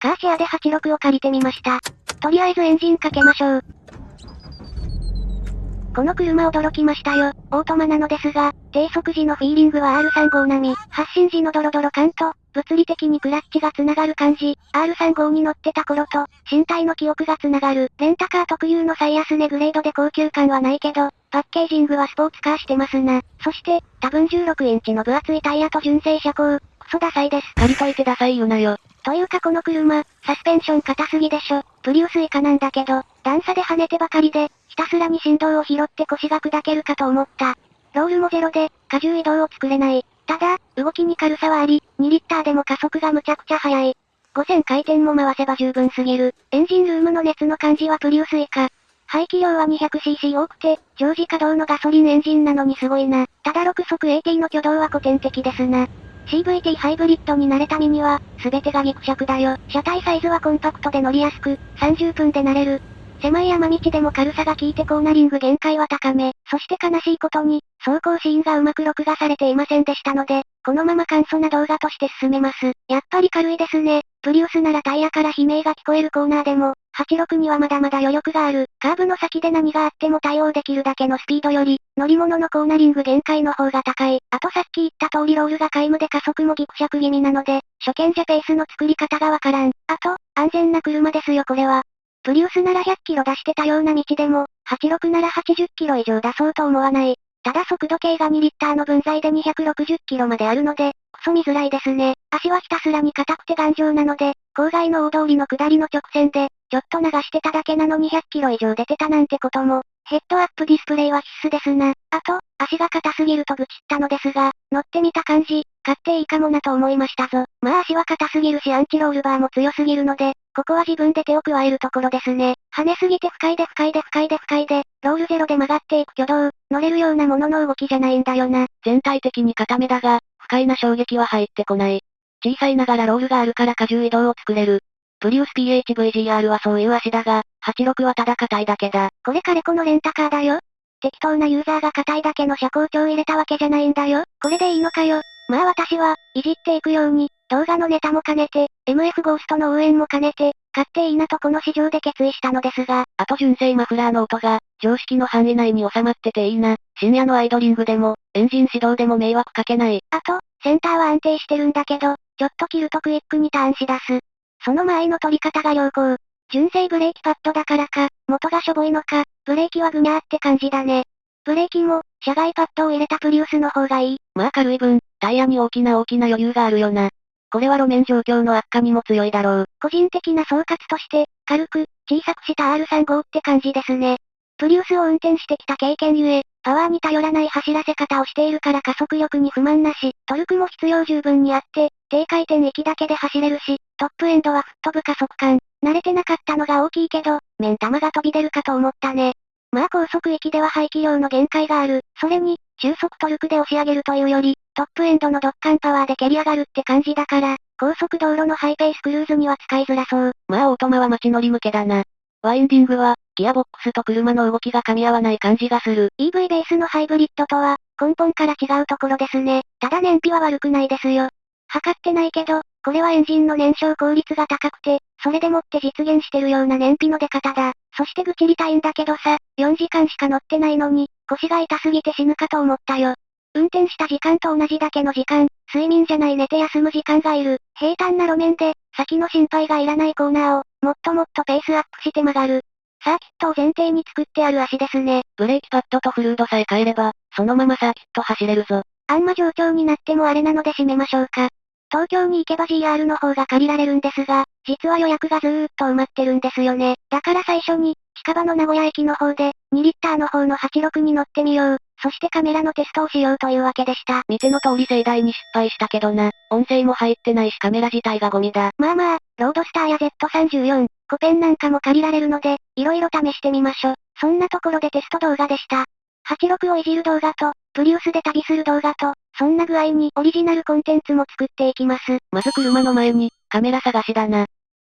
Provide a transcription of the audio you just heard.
カーシェアで86を借りてみました。とりあえずエンジンかけましょう。この車驚きましたよ。オートマなのですが、低速時のフィーリングは R35 並み、発進時のドロドロ感と、物理的にクラッチが繋がる感じ、R35 に乗ってた頃と、身体の記憶が繋がる、レンタカー特有の最安値グレードで高級感はないけど、パッケージングはスポーツカーしてますな。そして、多分16インチの分厚いタイヤと純正車高、クソダサいです。借りといてダサいよなよ。というかこの車、サスペンション硬すぎでしょ。プリウス以下なんだけど、段差で跳ねてばかりで、ひたすらに振動を拾って腰が砕けるかと思った。ロールもゼロで、荷重移動を作れない。ただ、動きに軽さはあり、2リッターでも加速がむちゃくちゃ速い。5000回転も回せば十分すぎる。エンジンルームの熱の感じはプリウス以下。排気量は 200cc 多くて、常時稼働のガソリンエンジンなのにすごいな。ただ6速 AT の挙動は古典的ですな。CVT ハイブリッドに慣れた身には、すべてがギクシャクだよ。車体サイズはコンパクトで乗りやすく、30分で慣れる。狭い山道でも軽さが効いてコーナリング限界は高め。そして悲しいことに、走行シーンがうまく録画されていませんでしたので、このまま簡素な動画として進めます。やっぱり軽いですね。プリウスならタイヤから悲鳴が聞こえるコーナーでも、86にはまだまだ余力がある。カーブの先で何があっても対応できるだけのスピードより、乗り物のコーナリング限界の方が高い。あとさっき言った通りロールが皆無で加速もギクシャク気味なので、初見じゃペースの作り方がわからん。あと、安全な車ですよこれは。プリウスなら100キロ出してたような道でも、86なら80キロ以上出そうと思わない。ただ速度計が2リッターの分際で260キロまであるので、クソ見づらいですね。足はひたすらに硬くて頑丈なので、郊外の大通りの下りの直線で、ちょっと流してただけなのに100キロ以上出てたなんてことも、ヘッドアップディスプレイは必須ですな。あと、足が硬すぎると愚痴ったのですが、乗ってみた感じ、買っていいかもなと思いましたぞ。まあ足は硬すぎるしアンチロールバーも強すぎるので、ここは自分で手を加えるところですね。跳ねすぎて不快で不快で不快で不快で、ロールゼロで曲がっていく挙動、乗れるようなものの動きじゃないんだよな。全体的に固めだが、不快な衝撃は入ってこない。小さいながらロールがあるから荷重移動を作れる。プリウス PHVGR はそういう足だが、86はただ硬いだけだ。これ彼このレンタカーだよ。適当なユーザーが硬いだけの車高調入れたわけじゃないんだよ。これでいいのかよ。まあ私は、いじっていくように、動画のネタも兼ねて、MF ゴーストの応援も兼ねて、買っていいなとこの市場で決意したのですが。あと純正マフラーの音が、常識の範囲内に収まってていいな。深夜のアイドリングでも、エンジン始動でも迷惑かけない。あと、センターは安定してるんだけど、ちょっと切るとクイックにターンし出す。その前の取り方が良好。純正ブレーキパッドだからか、元がしょぼいのか、ブレーキはぐにゃーって感じだね。ブレーキも、車外パッドを入れたプリウスの方がいい。まあ軽い分、タイヤに大きな大きな余裕があるよな。これは路面状況の悪化にも強いだろう。個人的な総括として、軽く、小さくした R35 って感じですね。プリウスを運転してきた経験ゆえ、パワーに頼らない走らせ方をしているから加速力に不満なし、トルクも必要十分にあって、低回転域だけで走れるし、トップエンドは吹っ飛ぶ加速感。慣れてなかったのが大きいけど、目ん玉が飛び出るかと思ったね。まあ高速域では排気量の限界がある。それに、中速トルクで押し上げるというより、トップエンドのドッカンパワーで蹴り上がるって感じだから、高速道路のハイペースクルーズには使いづらそう。まあオートマは街乗り向けだな。ワインディングは、ギアボックスと車の動きが噛み合わない感じがする。EV ベースのハイブリッドとは、根本から違うところですね。ただ燃費は悪くないですよ。測ってないけど、これはエンジンの燃焼効率が高くて、それでもって実現してるような燃費の出方だ。そして愚痴りたいんだけどさ、4時間しか乗ってないのに、腰が痛すぎて死ぬかと思ったよ。運転した時間と同じだけの時間、睡眠じゃない寝て休む時間がいる。平坦な路面で、先の心配がいらないコーナーを、もっともっとペースアップして曲がる。サーキットを前提に作ってある足ですね。ブレーキパッドとフルードさえ変えれば、そのままサーキット走れるぞ。あんま上調になってもあれなので締めましょうか。東京に行けば GR の方が借りられるんですが、実は予約がずーっと埋まってるんですよね。だから最初に、近場の名古屋駅の方で、2リッターの方の86に乗ってみよう。そしてカメラのテストをしようというわけでした。見ての通り盛大に失敗したけどな。音声も入ってないしカメラ自体がゴミだ。まあまあ、ロードスターや Z34、コペンなんかも借りられるので、色々試してみましょ。そんなところでテスト動画でした。86をいじる動画と、プリウスで旅する動画と、そんな具合にオリジナルコンテンツも作っていきます。まず車の前に、カメラ探しだな。